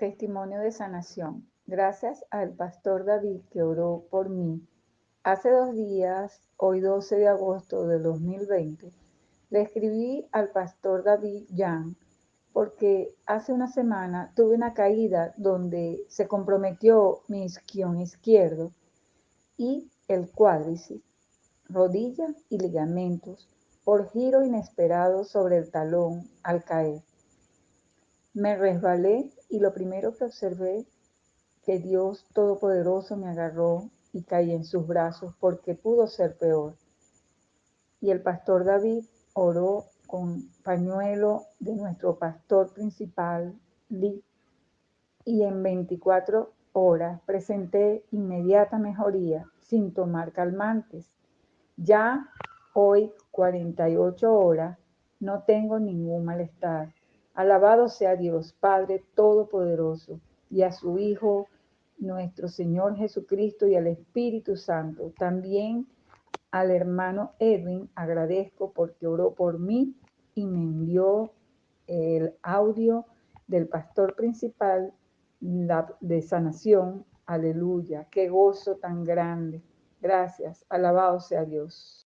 Testimonio de sanación. Gracias al pastor David que oró por mí. Hace dos días, hoy 12 de agosto de 2020, le escribí al pastor David Jan porque hace una semana tuve una caída donde se comprometió mi isquión izquierdo y el cuádriceps, rodilla y ligamentos por giro inesperado sobre el talón al caer. Me resbalé y lo primero que observé que Dios Todopoderoso me agarró y caí en sus brazos porque pudo ser peor. Y el pastor David oró con pañuelo de nuestro pastor principal, y en 24 horas presenté inmediata mejoría sin tomar calmantes. Ya hoy, 48 horas, no tengo ningún malestar. Alabado sea Dios, Padre Todopoderoso, y a su Hijo, nuestro Señor Jesucristo, y al Espíritu Santo. También al hermano Edwin agradezco porque oró por mí y me envió el audio del pastor principal de sanación. Aleluya, qué gozo tan grande. Gracias, alabado sea Dios.